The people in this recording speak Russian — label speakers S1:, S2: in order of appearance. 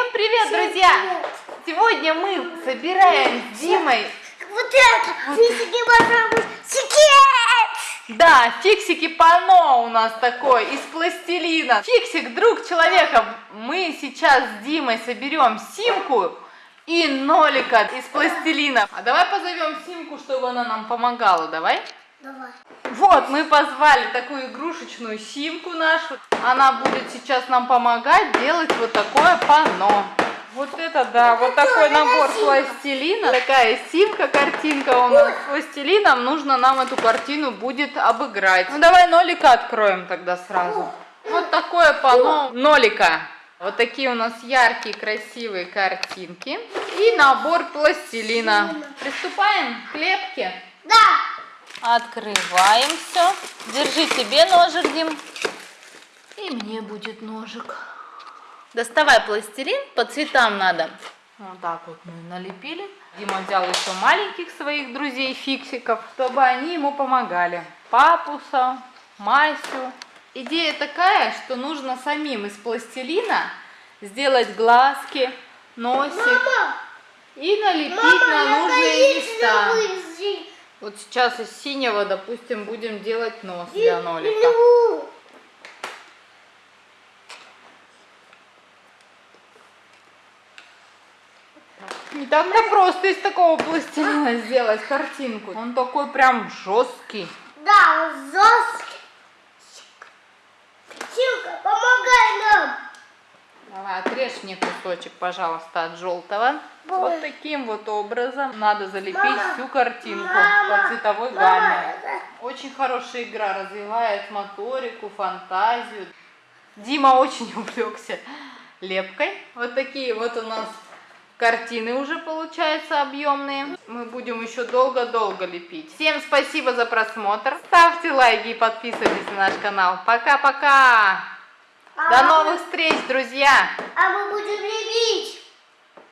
S1: Всем привет,
S2: Всем
S1: друзья!
S2: привет!
S1: Сегодня мы собираем с Димой,
S2: Вот это! Физики пожалуй, секрет!
S1: да, фиксики пано у нас такой, из пластилина. Фиксик, друг человека. Мы сейчас с Димой соберем Симку и Нолика из пластилина. А давай позовем Симку, чтобы она нам помогала, давай?
S2: Давай.
S1: Вот, мы позвали такую игрушечную Симку нашу. Она будет сейчас нам помогать делать вот такое панно. Вот это да, вот такой
S2: это
S1: набор
S2: Симка.
S1: пластилина. Такая Симка, картинка у нас с пластилином. Нужно нам эту картину будет обыграть. Ну давай нолика откроем тогда сразу. Вот такое панно нолика. Вот такие у нас яркие, красивые картинки. И набор пластилина. Приступаем к лепке. Открываем все. Держи тебе ножик, Дим. И мне будет ножик. Доставай пластилин, по цветам надо. Вот так вот мы налепили. Дима взял еще маленьких своих друзей, фиксиков, чтобы они ему помогали. Папуса, Масю. Идея такая, что нужно самим из пластилина сделать глазки, носик
S2: Мама!
S1: и налепить
S2: Мама,
S1: на нужные места.
S2: зи-
S1: Вот сейчас из синего, допустим, будем делать нос для нолика. Не так-то просто из такого пластилина сделать картинку. Он такой прям жесткий.
S2: Да, он жесткий. Силка, помогай нам!
S1: Давай, отрежь мне кусочек, пожалуйста, от желтого.
S2: Ой.
S1: Вот таким вот образом надо залепить
S2: Мама,
S1: всю картинку
S2: мама,
S1: по цветовой
S2: мама,
S1: гамме. Очень хорошая игра, развивает моторику, фантазию. Дима очень увлекся лепкой. Вот такие вот у нас картины уже получаются объемные. Мы будем еще долго-долго лепить. Всем спасибо за просмотр. Ставьте лайки и подписывайтесь на наш канал. Пока-пока! До
S2: А
S1: новых встреч, друзья!
S2: А мы будем лепить.